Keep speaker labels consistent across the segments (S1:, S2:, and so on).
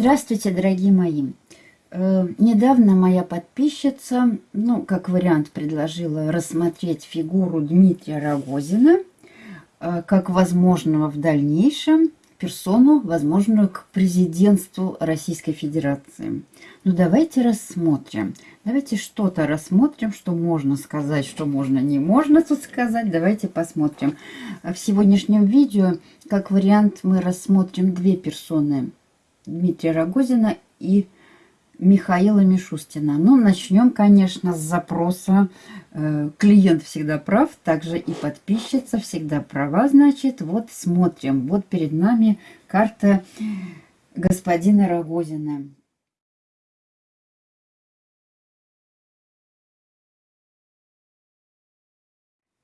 S1: Здравствуйте, дорогие мои! Э, недавно моя подписчица, ну, как вариант, предложила рассмотреть фигуру Дмитрия Рогозина э, как возможного в дальнейшем персону, возможную к президентству Российской Федерации. Ну, давайте рассмотрим. Давайте что-то рассмотрим, что можно сказать, что можно не можно тут сказать. Давайте посмотрим. В сегодняшнем видео, как вариант, мы рассмотрим две персоны. Дмитрия Рогозина и Михаила Мишустина. Ну, начнем, конечно, с запроса. Э, клиент всегда прав, также и подписчица всегда права, значит. Вот смотрим. Вот перед нами карта господина Рогозина.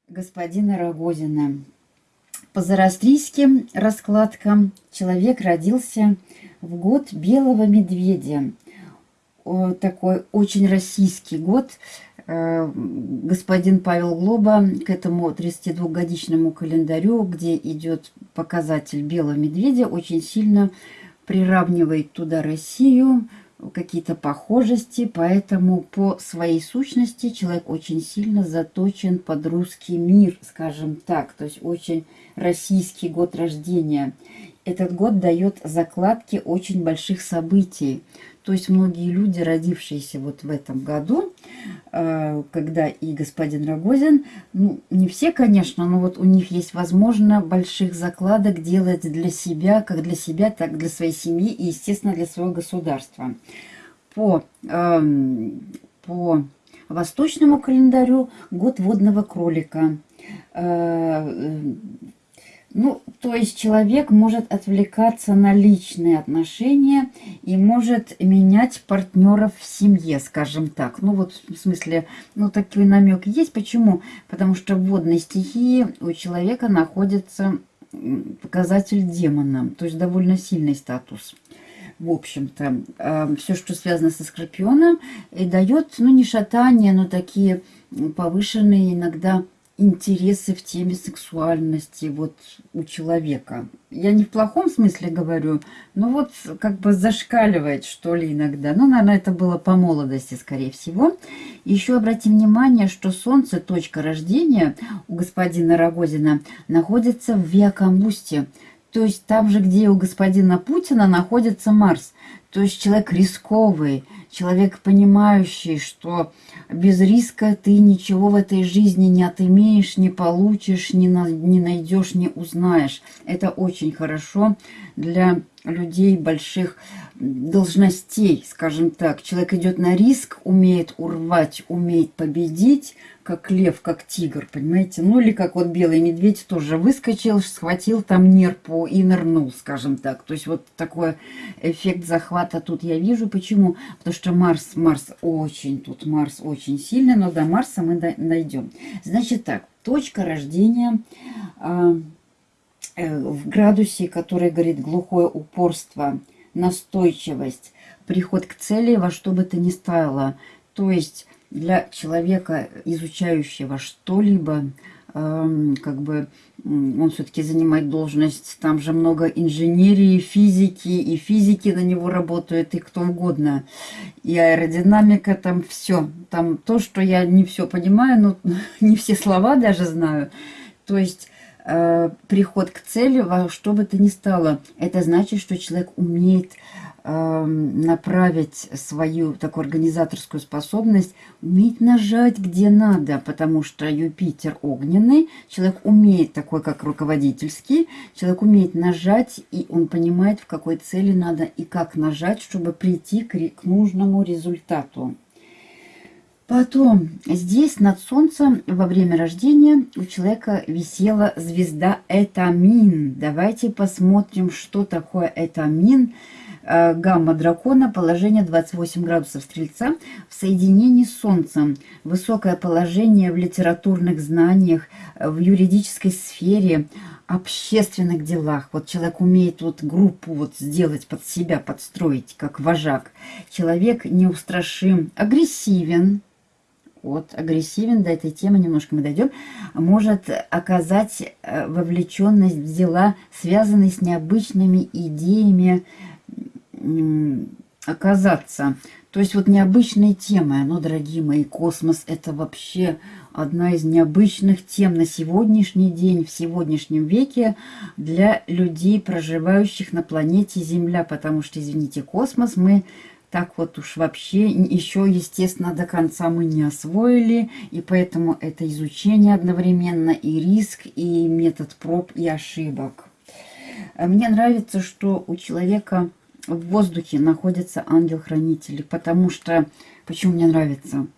S1: Господина Рогозина. По зороастрийским раскладкам человек родился в год белого медведя такой очень российский год. Э, господин Павел Глоба к этому 32-годичному календарю, где идет показатель белого медведя, очень сильно приравнивает туда Россию, какие-то похожести, поэтому по своей сущности человек очень сильно заточен под русский мир, скажем так, то есть очень российский год рождения. Этот год дает закладки очень больших событий. То есть многие люди, родившиеся вот в этом году, э, когда и господин Рогозин, ну, не все, конечно, но вот у них есть, возможно, больших закладок делать для себя, как для себя, так для своей семьи и, естественно, для своего государства. По, эм, по восточному календарю год водного кролика э, – ну, то есть человек может отвлекаться на личные отношения и может менять партнеров в семье, скажем так. Ну вот в смысле, ну такой намек есть. Почему? Потому что в водной стихии у человека находится показатель демона, то есть довольно сильный статус. В общем-то, э, все, что связано со скорпионом, и дает, ну не шатание, но такие повышенные иногда интересы в теме сексуальности вот у человека. Я не в плохом смысле говорю, но вот как бы зашкаливает, что ли, иногда. Ну, наверное, это было по молодости, скорее всего. Еще обратим внимание, что Солнце, точка рождения у господина Рогозина, находится в Виакамбусте. То есть там же, где у господина Путина находится Марс. То есть человек рисковый, человек понимающий, что без риска ты ничего в этой жизни не отымеешь, не получишь, не, на, не найдешь, не узнаешь. Это очень хорошо для людей больших должностей, скажем так. Человек идет на риск, умеет урвать, умеет победить, как лев, как тигр, понимаете? Ну или как вот белый медведь тоже выскочил, схватил там нерпу и нырнул, скажем так. То есть вот такой эффект захвата тут я вижу. Почему? Потому что Марс, Марс очень, тут Марс очень сильный, но до Марса мы дойдем. Значит так, точка рождения... Э, в градусе, который говорит глухое упорство, настойчивость, приход к цели во что бы то ни стало. То есть для человека, изучающего что-либо, эм, как бы он все-таки занимает должность, там же много инженерии, физики, и физики на него работают, и кто угодно. И аэродинамика, там все. Там то, что я не все понимаю, но не все слова даже знаю. То есть э, приход к цели во что бы то ни стало. Это значит, что человек умеет э, направить свою такую организаторскую способность, умеет нажать где надо, потому что Юпитер огненный, человек умеет такой, как руководительский, человек умеет нажать, и он понимает, в какой цели надо и как нажать, чтобы прийти к, к нужному результату. Потом здесь над Солнцем во время рождения у человека висела звезда Этамин. Давайте посмотрим, что такое Этамин. Э, гамма дракона, положение 28 градусов Стрельца в соединении с Солнцем. Высокое положение в литературных знаниях, в юридической сфере, общественных делах. Вот человек умеет вот группу вот сделать под себя, подстроить, как вожак. Человек неустрашим, агрессивен, от агрессивен, до этой темы немножко мы дойдем, может оказать э, вовлеченность в дела, связанные с необычными идеями, оказаться. То есть вот необычные темы, но, дорогие мои, космос это вообще одна из необычных тем на сегодняшний день, в сегодняшнем веке для людей, проживающих на планете Земля, потому что, извините, космос мы так вот уж вообще еще, естественно, до конца мы не освоили, и поэтому это изучение одновременно и риск, и метод проб и ошибок. Мне нравится, что у человека в воздухе находится ангел-хранитель, потому что... Почему мне нравится?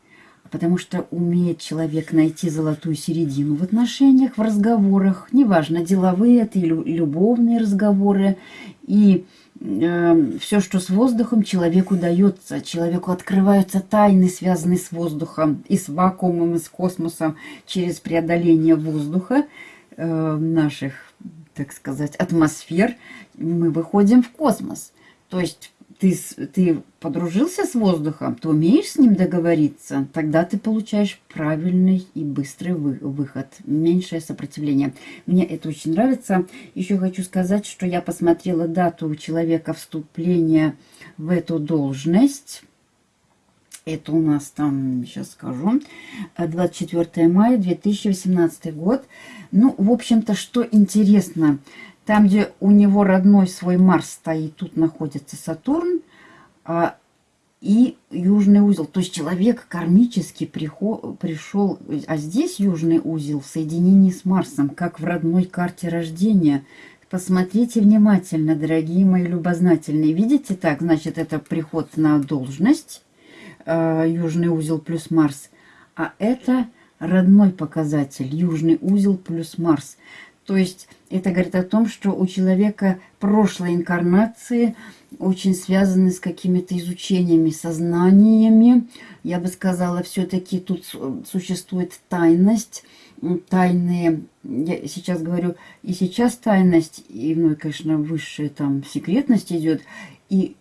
S1: Потому что умеет человек найти золотую середину в отношениях, в разговорах, неважно, деловые это или любовные разговоры, и все, что с воздухом, человеку дается. Человеку открываются тайны, связанные с воздухом, и с вакуумом, и с космосом, через преодоление воздуха э, наших, так сказать, атмосфер, мы выходим в космос. То есть ты, ты подружился с воздухом, ты умеешь с ним договориться, тогда ты получаешь правильный и быстрый вы, выход, меньшее сопротивление. Мне это очень нравится. Еще хочу сказать, что я посмотрела дату человека вступления в эту должность. Это у нас там, сейчас скажу, 24 мая 2018 год. Ну, в общем-то, что интересно, там, где у него родной свой Марс стоит, тут находится Сатурн а, и южный узел. То есть человек кармически пришел, а здесь южный узел в соединении с Марсом, как в родной карте рождения. Посмотрите внимательно, дорогие мои любознательные. Видите так? Значит, это приход на должность, э, южный узел плюс Марс. А это родной показатель, южный узел плюс Марс. То есть это говорит о том, что у человека прошлой инкарнации очень связаны с какими-то изучениями, сознаниями. Я бы сказала, все-таки тут существует тайность, тайные, я сейчас говорю, и сейчас тайность, и, ну, конечно, высшая там секретность идет, и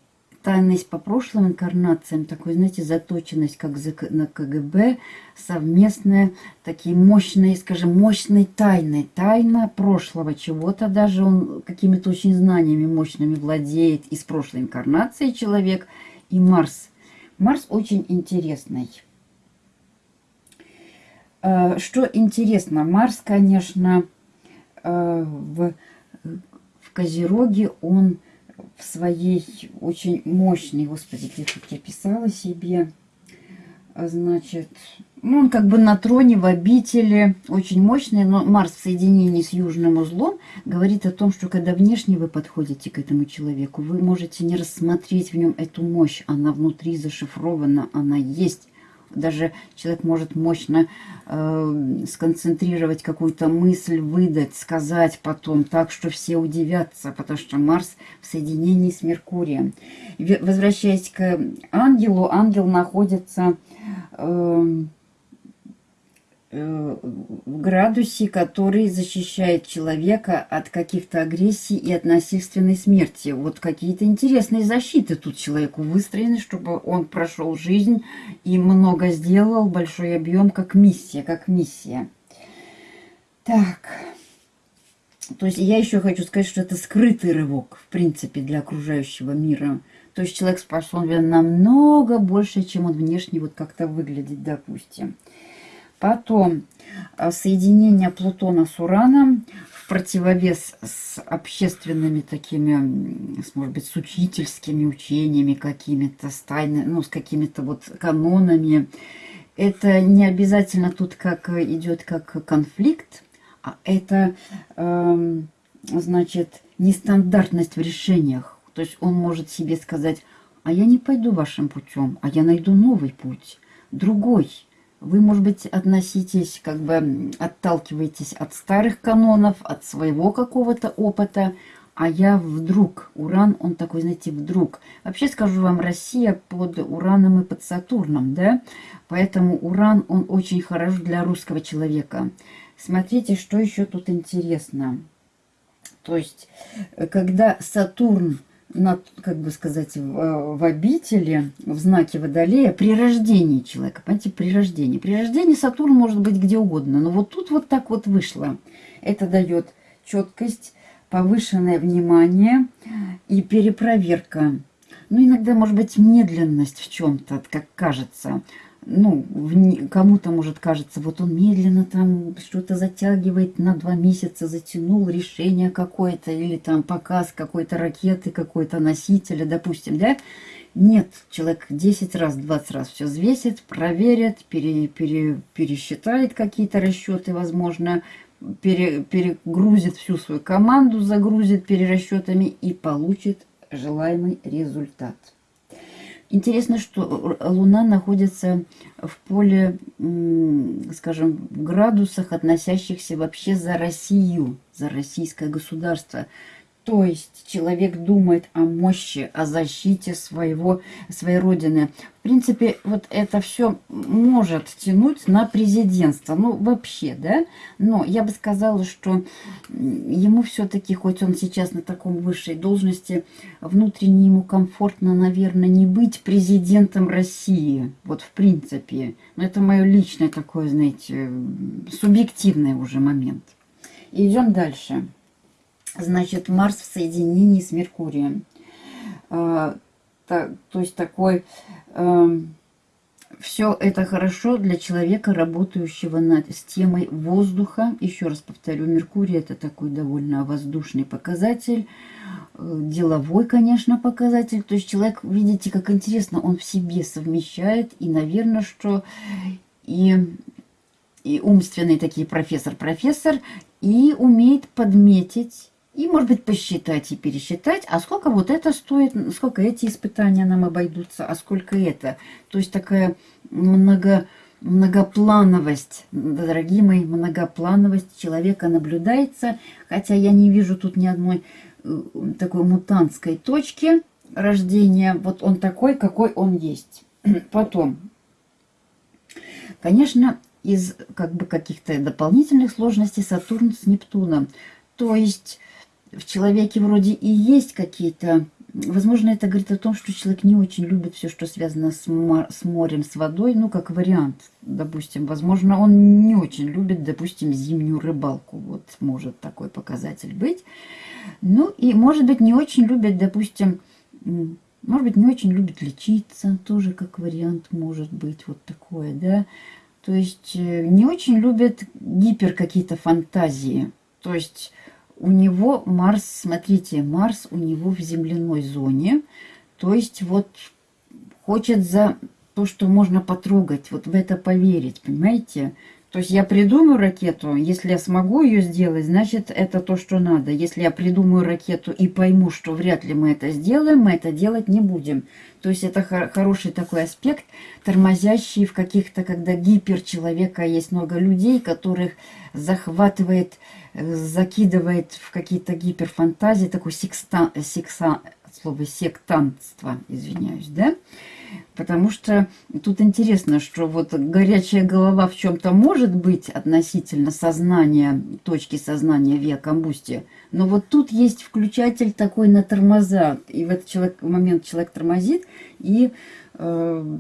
S1: тайность по прошлым инкарнациям, такой, знаете, заточенность, как на КГБ, совместная, такие мощные, скажем, мощные тайны, тайна прошлого чего-то, даже он какими-то очень знаниями мощными владеет из прошлой инкарнации человек, и Марс. Марс очень интересный. Э, что интересно, Марс, конечно, э, в, в Козероге, он в своей очень мощной, господи, где тут я писала себе, а, значит, ну, он как бы на троне, в обители, очень мощный, но Марс в соединении с южным узлом говорит о том, что когда внешне вы подходите к этому человеку, вы можете не рассмотреть в нем эту мощь, она внутри зашифрована, она есть, даже человек может мощно э, сконцентрировать какую-то мысль, выдать, сказать потом так, что все удивятся, потому что Марс в соединении с Меркурием. Возвращаясь к ангелу, ангел находится... Э, в градусе, который защищает человека от каких-то агрессий и от насильственной смерти. Вот какие-то интересные защиты тут человеку выстроены, чтобы он прошел жизнь и много сделал, большой объем, как миссия, как миссия. Так, то есть я еще хочу сказать, что это скрытый рывок, в принципе, для окружающего мира. То есть человек способен намного больше, чем он внешне вот как-то выглядит, допустим. Потом э, соединение Плутона с Ураном в противовес с общественными такими, может быть, с учительскими учениями какими-то, с ну, с какими-то вот канонами. Это не обязательно тут как идет как конфликт, а это, э, значит, нестандартность в решениях. То есть он может себе сказать, а я не пойду вашим путем, а я найду новый путь, другой вы, может быть, относитесь, как бы отталкиваетесь от старых канонов, от своего какого-то опыта, а я вдруг, Уран, он такой, знаете, вдруг. Вообще, скажу вам, Россия под Ураном и под Сатурном, да? Поэтому Уран, он очень хорош для русского человека. Смотрите, что еще тут интересно. То есть, когда Сатурн на, как бы сказать, в, в обители, в знаке Водолея, при рождении человека. Понимаете, при рождении. При рождении Сатурн может быть где угодно, но вот тут вот так вот вышло. Это дает четкость, повышенное внимание и перепроверка. ну, иногда, может быть, медленность в чем-то, как кажется. Ну, кому-то, может, кажется, вот он медленно там что-то затягивает, на два месяца затянул решение какое-то, или там показ какой-то ракеты, какой-то носителя, допустим, да? Нет, человек 10 раз, 20 раз все взвесит, проверит, пере, пере, пересчитает какие-то расчеты, возможно, пере, перегрузит всю свою команду, загрузит перерасчетами и получит желаемый результат. Интересно, что Луна находится в поле, скажем, в градусах, относящихся вообще за Россию, за российское государство. То есть человек думает о мощи, о защите своего, своей родины. В принципе, вот это все может тянуть на президентство. Ну, вообще, да? Но я бы сказала, что ему все-таки, хоть он сейчас на таком высшей должности, внутренне ему комфортно, наверное, не быть президентом России. Вот в принципе. Но это мое личное такое, знаете, субъективный уже момент. Идем дальше значит, Марс в соединении с Меркурием. А, то, то есть такой... Э, все это хорошо для человека, работающего над с темой воздуха. Еще раз повторю, Меркурий это такой довольно воздушный показатель, э, деловой, конечно, показатель. То есть человек, видите, как интересно, он в себе совмещает. И, наверное, что и, и умственный такие профессор-профессор, и умеет подметить и, может быть, посчитать и пересчитать, а сколько вот это стоит, сколько эти испытания нам обойдутся, а сколько это. То есть такая много, многоплановость, дорогие мои, многоплановость человека наблюдается. Хотя я не вижу тут ни одной э, такой мутантской точки рождения. Вот он такой, какой он есть. Потом, конечно, из как бы каких-то дополнительных сложностей Сатурн с Нептуном. То есть в человеке вроде и есть какие-то... Возможно, это говорит о том, что человек не очень любит все, что связано с, с морем, с водой. Ну, как вариант, допустим. Возможно, он не очень любит, допустим, зимнюю рыбалку. Вот может такой показатель быть. Ну, и, может быть, не очень любит, допустим... Может быть, не очень любит лечиться. Тоже как вариант может быть вот такое, да. То есть э, не очень любит гипер какие-то фантазии. То есть у него Марс, смотрите, Марс у него в земляной зоне. То есть вот хочет за то, что можно потрогать, вот в это поверить, понимаете? То есть я придумаю ракету, если я смогу ее сделать, значит это то, что надо. Если я придумаю ракету и пойму, что вряд ли мы это сделаем, мы это делать не будем. То есть это хороший такой аспект, тормозящий в каких-то, когда гипер человека есть много людей, которых захватывает, закидывает в какие-то гиперфантазии, такой секста, секса, слово сектантство, извиняюсь, да? Потому что тут интересно, что вот горячая голова в чем-то может быть относительно сознания, точки сознания виа комбусти, но вот тут есть включатель такой на тормоза, и в этот человек, момент человек тормозит, и, э,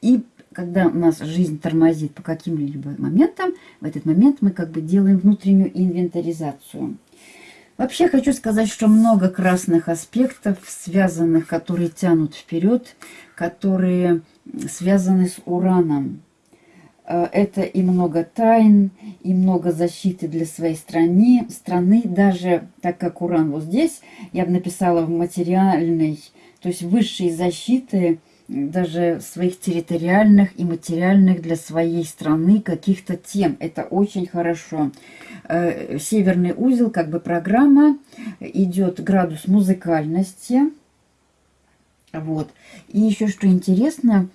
S1: и когда у нас жизнь тормозит по каким-либо моментам, в этот момент мы как бы делаем внутреннюю инвентаризацию. Вообще хочу сказать, что много красных аспектов, связанных, которые тянут вперед, которые связаны с ураном. Э, это и много тайн, и много защиты для своей страны, страны. Даже так как уран вот здесь, я бы написала в материальной, то есть высшей защиты, даже своих территориальных и материальных для своей страны каких-то тем. Это очень хорошо. Э, северный узел, как бы программа, идет градус музыкальности, вот. И еще что интересно,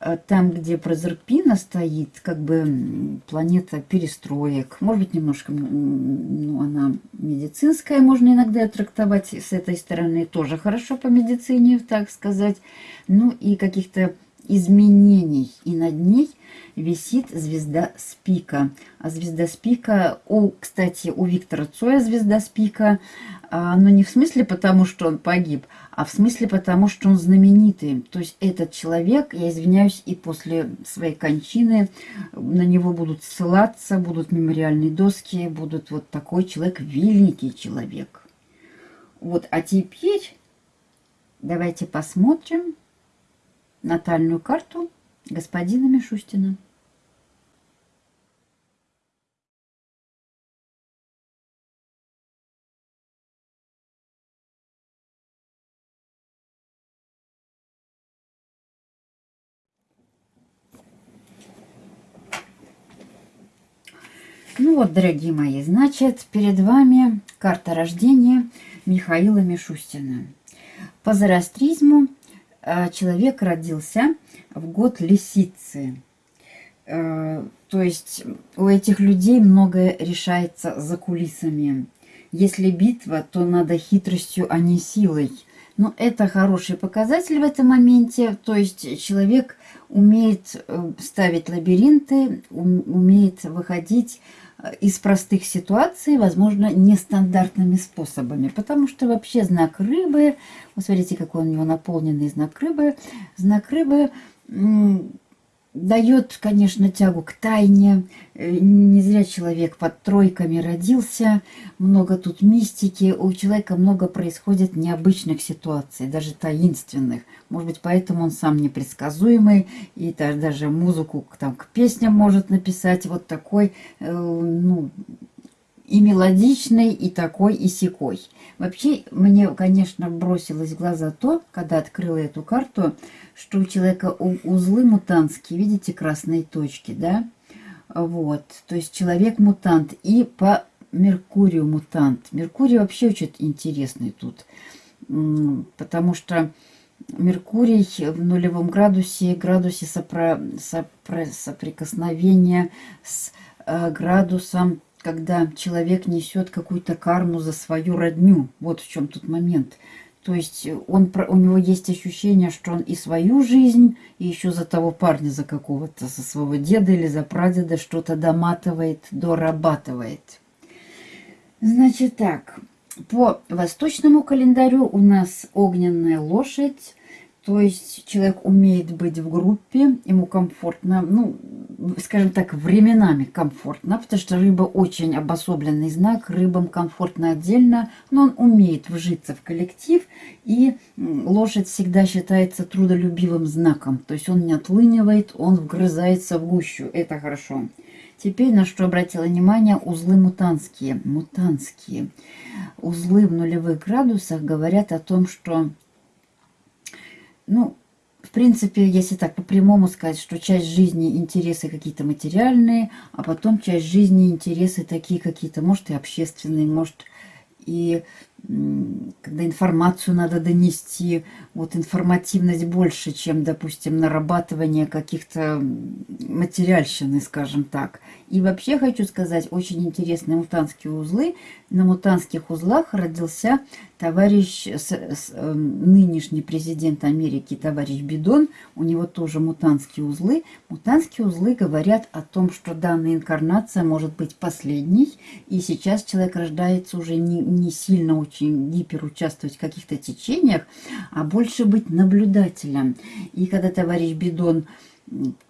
S1: э, там, где Прозерпина стоит, как бы планета перестроек, может быть, немножко, ну, она медицинская, можно иногда трактовать с этой стороны, тоже хорошо по медицине, так сказать, ну и каких-то изменений. И над ней висит звезда Спика. А звезда Спика, у, кстати, у Виктора Цоя звезда Спика, а, но не в смысле потому, что он погиб, а в смысле потому, что он знаменитый. То есть этот человек, я извиняюсь, и после своей кончины на него будут ссылаться, будут мемориальные доски, будут вот такой человек, великий человек. Вот, а теперь давайте посмотрим натальную карту господина Мишустина. Ну вот, дорогие мои, значит, перед вами карта рождения Михаила Мишустина. По зороастризму э, человек родился в год лисицы. Э, то есть у этих людей многое решается за кулисами. Если битва, то надо хитростью, а не силой. Но это хороший показатель в этом моменте. То есть человек умеет э, ставить лабиринты, умеет выходить из простых ситуаций, возможно, нестандартными способами. Потому что вообще знак рыбы, вот смотрите, какой у него наполненный знак рыбы, знак рыбы дает, конечно, тягу к тайне. Э, не зря человек под тройками родился. Много тут мистики. У человека много происходит необычных ситуаций, даже таинственных. Может быть, поэтому он сам непредсказуемый. И даже музыку там, к песням может написать. Вот такой, э, ну, и мелодичный, и такой, и секой. Вообще, мне, конечно, бросилось в глаза то, когда открыла эту карту, что у человека узлы мутантские, видите, красные точки, да? Вот, то есть человек мутант. И по Меркурию мутант. Меркурий вообще очень интересный тут, потому что Меркурий в нулевом градусе, градусе сопро, сопро, соприкосновения с э, градусом когда человек несет какую-то карму за свою родню. Вот в чем тут момент. То есть он, у него есть ощущение, что он и свою жизнь, и еще за того парня, за какого-то, за своего деда или за прадеда что-то доматывает, дорабатывает. Значит так, по восточному календарю у нас огненная лошадь, то есть человек умеет быть в группе, ему комфортно, ну, скажем так, временами комфортно, потому что рыба очень обособленный знак, рыбам комфортно отдельно, но он умеет вжиться в коллектив, и лошадь всегда считается трудолюбивым знаком, то есть он не отлынивает, он вгрызается в гущу, это хорошо. Теперь на что обратила внимание, узлы мутанские. Мутанские. Узлы в нулевых градусах говорят о том, что ну, в принципе, если так по-прямому сказать, что часть жизни интересы какие-то материальные, а потом часть жизни интересы такие какие-то, может, и общественные, может, и когда информацию надо донести, вот информативность больше, чем, допустим, нарабатывание каких-то материальщины, скажем так. И вообще хочу сказать, очень интересные мутанские узлы. На мутанских узлах родился товарищ, с, с, э, нынешний президент Америки, товарищ Бидон. У него тоже мутанские узлы. Мутанские узлы говорят о том, что данная инкарнация может быть последней. И сейчас человек рождается уже не, не сильно очень гиперучаствовать в каких-то течениях, а больше быть наблюдателем. И когда товарищ Бидон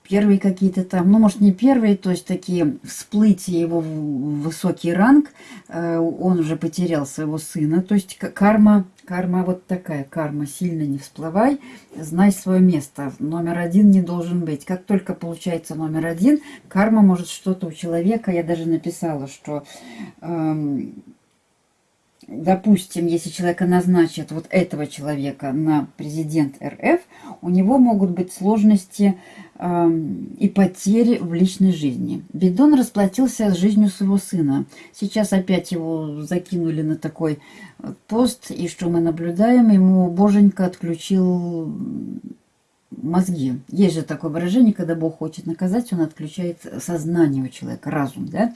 S1: первые какие-то там, ну, может, не первые, то есть такие всплытия его в высокий ранг, э, он уже потерял своего сына, то есть карма, карма вот такая, карма, сильно не всплывай, знай свое место, номер один не должен быть. Как только получается номер один, карма может что-то у человека, я даже написала, что... Эм, допустим, если человека назначат, вот этого человека на президент РФ, у него могут быть сложности э, и потери в личной жизни. Бидон расплатился с жизнью своего сына. Сейчас опять его закинули на такой пост, и что мы наблюдаем, ему боженька отключил мозги. Есть же такое выражение, когда Бог хочет наказать, он отключает сознание у человека, разум, да?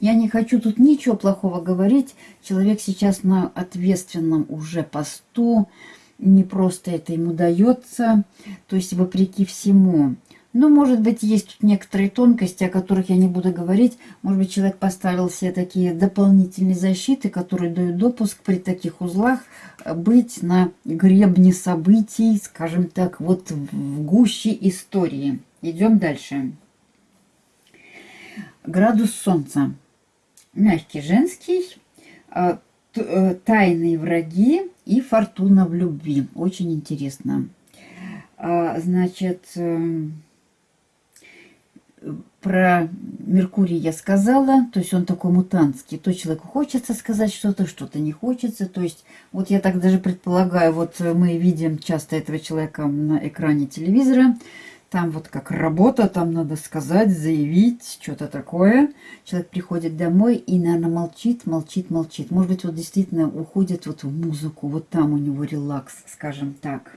S1: Я не хочу тут ничего плохого говорить. Человек сейчас на ответственном уже посту, не просто это ему дается, то есть вопреки всему. Ну, может быть, есть тут некоторые тонкости, о которых я не буду говорить. Может быть, человек поставил себе такие дополнительные защиты, которые дают допуск при таких узлах э, быть на гребне событий, скажем так, вот в гуще истории. Идем дальше. Градус Солнца. Мягкий женский, э, э, тайные враги и фортуна в любви. Очень интересно. А, значит, эм, про Меркурий я сказала, то есть он такой мутантский. То человеку хочется сказать что-то, что-то не хочется. То есть вот я так даже предполагаю, вот мы видим часто этого человека на экране телевизора, там вот как работа, там надо сказать, заявить, что-то такое. Человек приходит домой и, наверное, молчит, молчит, молчит. Может быть, вот действительно уходит вот в музыку, вот там у него релакс, скажем так.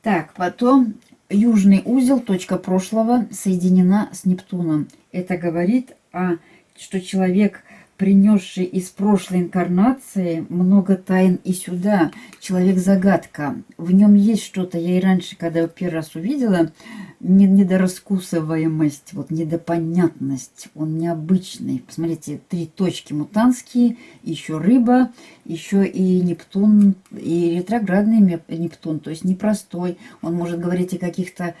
S1: Так, потом южный узел, точка прошлого, соединена с Нептуном. Это говорит, о, что человек принесший из прошлой инкарнации много тайн и сюда. Человек-загадка. В нем есть что-то. Я и раньше, когда его первый раз увидела, недораскусываемость, вот недопонятность. Он необычный. Посмотрите, три точки мутанские, еще рыба, еще и Нептун, и ретроградный Нептун, то есть непростой. Он может говорить о каких-то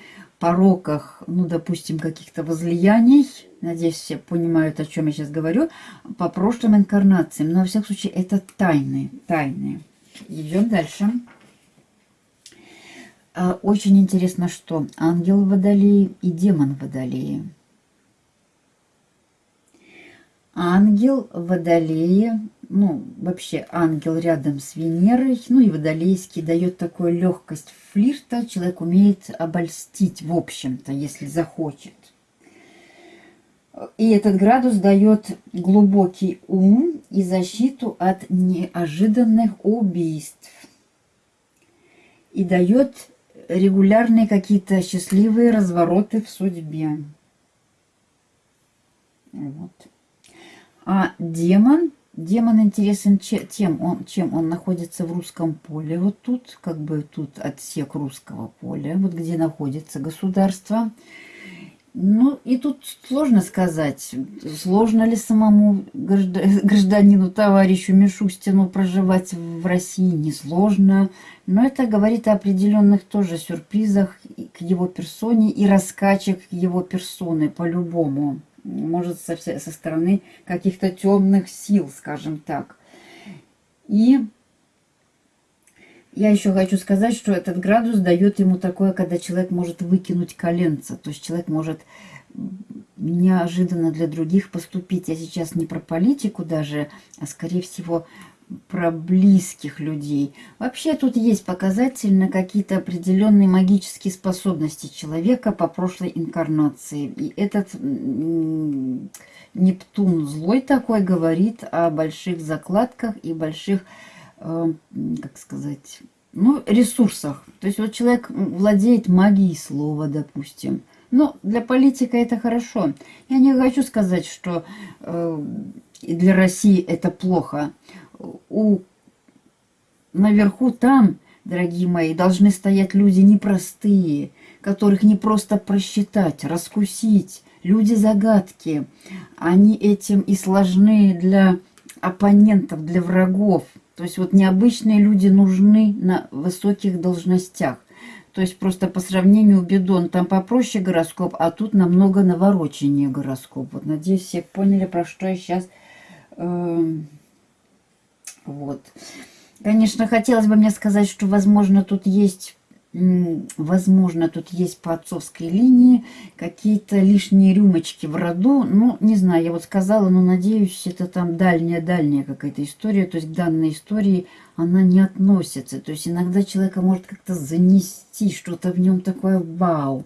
S1: пороках, ну, допустим, каких-то возлияний, надеюсь, все понимают, о чем я сейчас говорю, по прошлым инкарнациям. Но, во всяком случае, это тайны, тайны. Идем дальше. А, очень интересно, что ангел Водолеи и демон Водолеи. Ангел Водолеи ну, вообще ангел рядом с Венерой, ну и водолейский дает такую легкость флирта. Человек умеет обольстить, в общем-то, если захочет. И этот градус дает глубокий ум и защиту от неожиданных убийств. И дает регулярные какие-то счастливые развороты в судьбе. Вот. А демон Демон интересен тем, он, чем он находится в русском поле. Вот тут, как бы тут отсек русского поля, вот где находится государство. Ну, и тут сложно сказать, сложно ли самому гражданину, товарищу Мишустину проживать в России, несложно. Но это говорит о определенных тоже сюрпризах к его персоне и раскачек его персоны по-любому может, со, со стороны каких-то темных сил, скажем так. И я еще хочу сказать, что этот градус дает ему такое, когда человек может выкинуть коленца. То есть человек может неожиданно для других поступить. Я сейчас не про политику даже, а скорее всего про близких людей. Вообще тут есть показательно какие-то определенные магические способности человека по прошлой инкарнации. И этот Нептун злой такой говорит о больших закладках и больших, э, как сказать, ну, ресурсах. То есть вот человек владеет магией слова, допустим. Но для политика это хорошо. Я не хочу сказать, что э, для России это плохо у наверху там, дорогие мои, должны стоять люди непростые, которых не просто просчитать, раскусить. Люди-загадки. Они этим и сложны для оппонентов, для врагов. То есть вот необычные люди нужны на высоких должностях. То есть просто по сравнению Бедон там попроще гороскоп, а тут намного навороченнее гороскоп. Вот надеюсь, все поняли, про что я сейчас... Э вот. Конечно, хотелось бы мне сказать, что, возможно, тут есть возможно, тут есть по отцовской линии какие-то лишние рюмочки в роду. Ну, не знаю, я вот сказала, но надеюсь, это там дальняя-дальняя какая-то история. То есть к данной истории она не относится. То есть иногда человека может как-то занести, что-то в нем такое вау.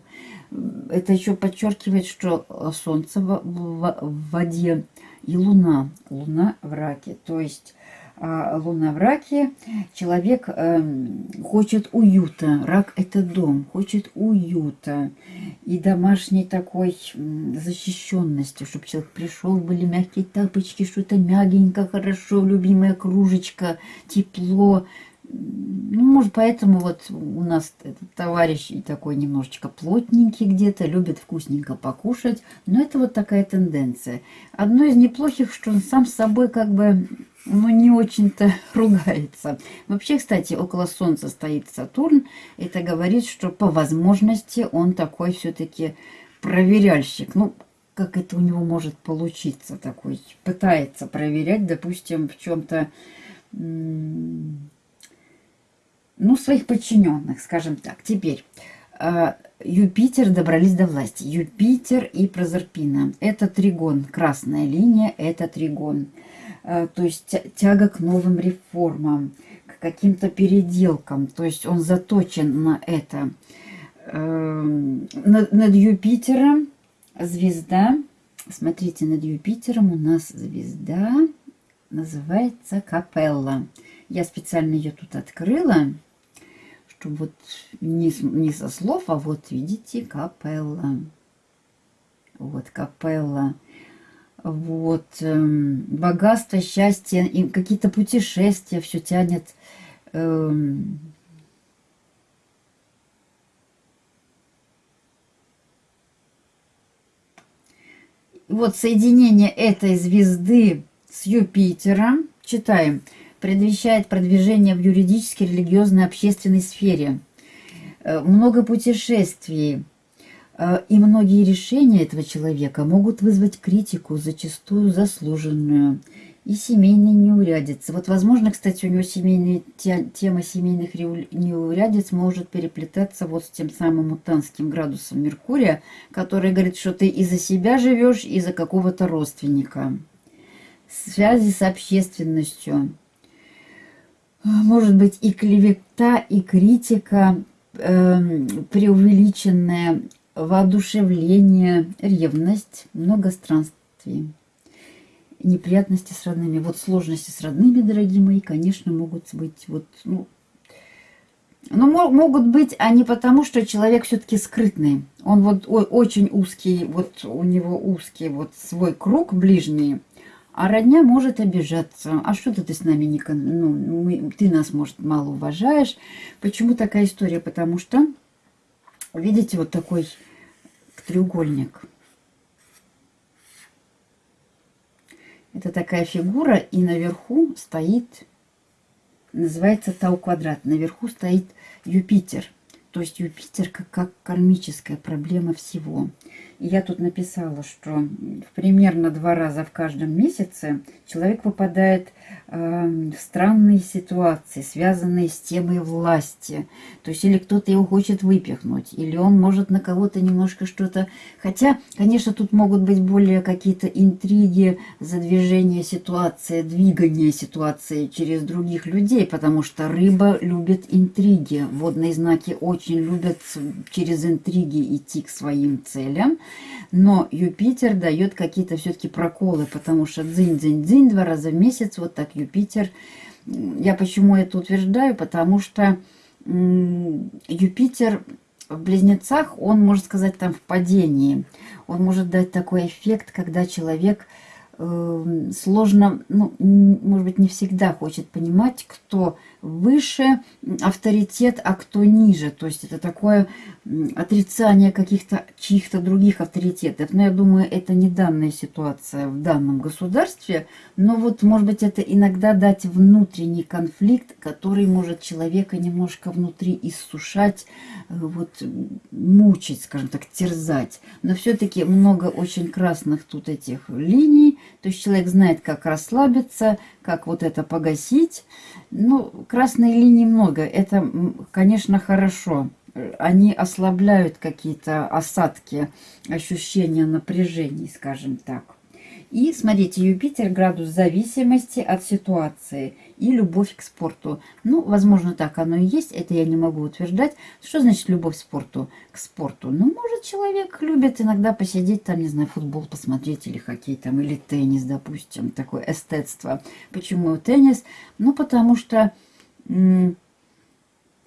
S1: Это еще подчеркивает, что Солнце в, в, в воде и Луна. Луна в раке. То есть луна в раке, человек э, хочет уюта. Рак – это дом, хочет уюта и домашней такой защищенности, чтобы человек пришел, были мягкие тапочки, что-то мягенько, хорошо, любимая кружечка, тепло. Ну, может, поэтому вот у нас этот товарищ такой немножечко плотненький где-то, любит вкусненько покушать. Но это вот такая тенденция. Одно из неплохих, что он сам с собой как бы ну, не очень-то ругается. Вообще, кстати, около Солнца стоит Сатурн. Это говорит, что по возможности он такой все-таки проверяльщик. Ну, как это у него может получиться такой. Пытается проверять, допустим, в чем-то, ну, своих подчиненных, скажем так. Теперь, а, Юпитер добрались до власти. Юпитер и Прозерпина. Это тригон. Красная линия – это тригон. А, то есть тяга к новым реформам, к каким-то переделкам. То есть он заточен на это. Эм, над, над Юпитером звезда. Смотрите, над Юпитером у нас звезда называется Капелла. Я специально ее тут открыла чтобы вот не, не со слов, а вот видите, капелла. Вот капелла. Вот эм, богатство, счастье, и какие-то путешествия, все тянет. Эм, вот соединение этой звезды с Юпитером. Читаем предвещает продвижение в юридической, религиозной, общественной сфере. Э, много путешествий и многие решения этого человека могут вызвать критику, зачастую заслуженную, и семейные неурядицы. Вот, возможно, кстати, у него семейные, тема семейных неурядиц может переплетаться вот с тем самым мутанским градусом Меркурия, который говорит, что ты из-за себя живешь, из-за какого-то родственника. Связи с общественностью – может быть и клевета, и критика, э, преувеличенное воодушевление, ревность, много странствий, неприятности с родными. Вот сложности с родными, дорогие мои, конечно, могут быть вот, ну, но могут быть они потому, что человек все-таки скрытный. Он вот очень узкий, вот у него узкий вот свой круг ближний, а родня может обижаться. А что ты с нами не... Ну, мы, ты нас, может, мало уважаешь. Почему такая история? Потому что, видите, вот такой треугольник. Это такая фигура, и наверху стоит, называется Тау-квадрат. Наверху стоит Юпитер. То есть Юпитер как, как кармическая проблема всего. Я тут написала, что примерно два раза в каждом месяце человек попадает э, в странные ситуации, связанные с темой власти. То есть или кто-то его хочет выпихнуть, или он может на кого-то немножко что-то... Хотя, конечно, тут могут быть более какие-то интриги, задвижение ситуации, двигание ситуации через других людей, потому что рыба любит интриги. Водные знаки очень любят через интриги идти к своим целям. Но Юпитер дает какие-то все-таки проколы, потому что дзынь-дзынь-дзынь два раза в месяц, вот так Юпитер. Я почему это утверждаю? Потому что Юпитер в близнецах, он, можно сказать, там в падении. Он может дать такой эффект, когда человек э, сложно, ну, может быть, не всегда хочет понимать, кто выше авторитет, а кто ниже. То есть это такое отрицание каких-то чьих-то других авторитетов. Но я думаю, это не данная ситуация в данном государстве. Но вот, может быть, это иногда дать внутренний конфликт, который может человека немножко внутри иссушать, э, вот мучить, скажем так, терзать. Но все-таки много очень красных тут этих линий. То есть человек знает, как расслабиться, как вот это погасить. Ну, красной линии много. Это, конечно, хорошо. Они ослабляют какие-то осадки, ощущения напряжений, скажем так. И смотрите, Юпитер градус зависимости от ситуации и любовь к спорту. Ну, возможно, так оно и есть, это я не могу утверждать. Что значит любовь к спорту? К спорту. Ну, может, человек любит иногда посидеть там, не знаю, футбол посмотреть или хоккей там, или теннис, допустим, такое эстетство. Почему теннис? Ну, потому что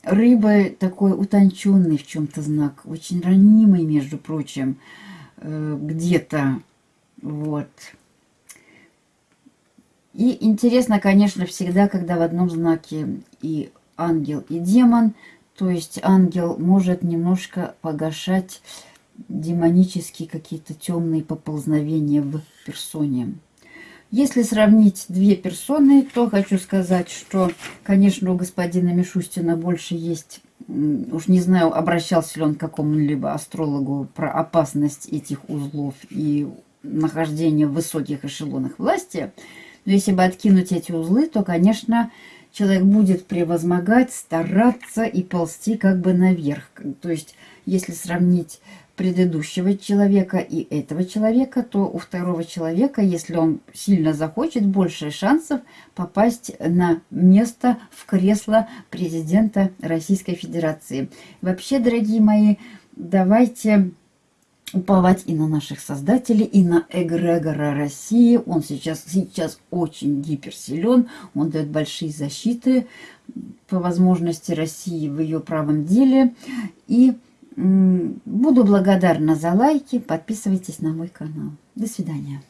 S1: рыба такой утонченный в чем-то знак, очень ранимый, между прочим, э, где-то вот. И интересно, конечно, всегда, когда в одном знаке и ангел, и демон, то есть ангел может немножко погашать демонические какие-то темные поползновения в персоне. Если сравнить две персоны, то хочу сказать, что, конечно, у господина Мишустина больше есть уж не знаю, обращался ли он к какому-либо астрологу про опасность этих узлов и нахождение в высоких эшелонах власти. Но если бы откинуть эти узлы, то, конечно, человек будет превозмогать, стараться и ползти как бы наверх. То есть, если сравнить предыдущего человека и этого человека, то у второго человека, если он сильно захочет, больше шансов попасть на место в кресло президента Российской Федерации. Вообще, дорогие мои, давайте уповать и на наших создателей, и на эгрегора России. Он сейчас, сейчас очень гиперсилен, он дает большие защиты по возможности России в ее правом деле. И Буду благодарна за лайки. Подписывайтесь на мой канал. До свидания.